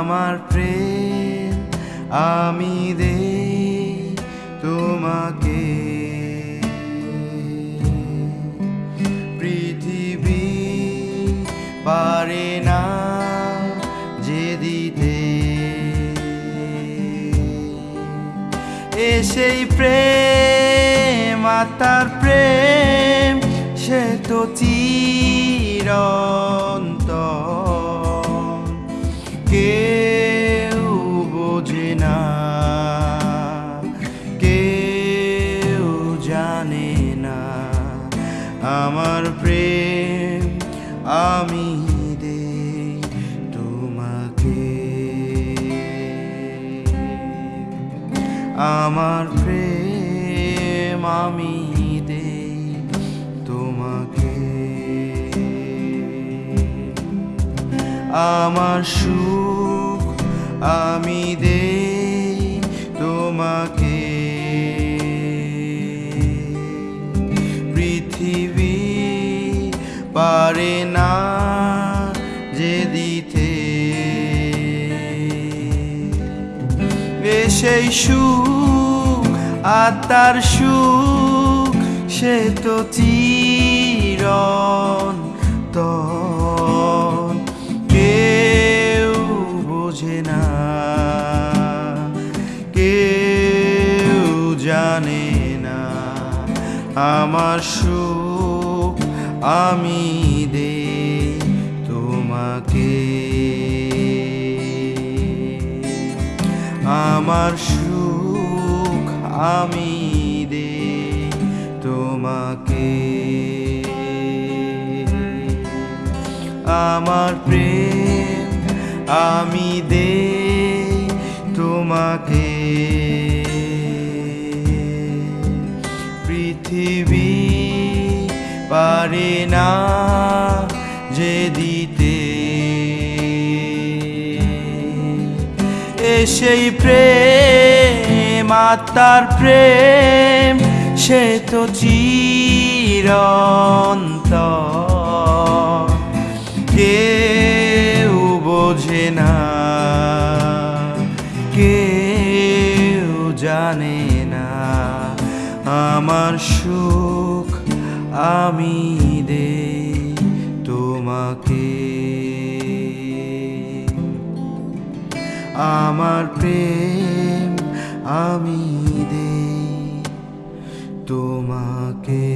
আমার প্রেম, আমি দে তোমাকে। পৃথিবী পারে না যে দিতে। সেই প্রেম আত্মার প্রেম, সে তো চিরন্তন আমি দে তোমাকে। আমার প্রেম আমি দে তোমাকে। আমার সুখ আমি দে তোমাকে। পৃথিবী পারে না দিতে সেই সুখ আত্মার সুখ, সে তো চিরন্তন। কেউ বোঝে না, কেউ জানে না, আমার সুখ আমি দে তোমাকে। আমার সুখ আমি দে তোমাকে। আমার প্রেম আমি দে তোমাকে। পৃথিবী পারে না যে দিতে সেই প্রেম, আত্মার প্রেম, সে তো চিরন্ত কেউ বোঝে না, কেউ জানে না, আমার সুখ আমি দে আমার প্রেম আমি দে তোমাকে।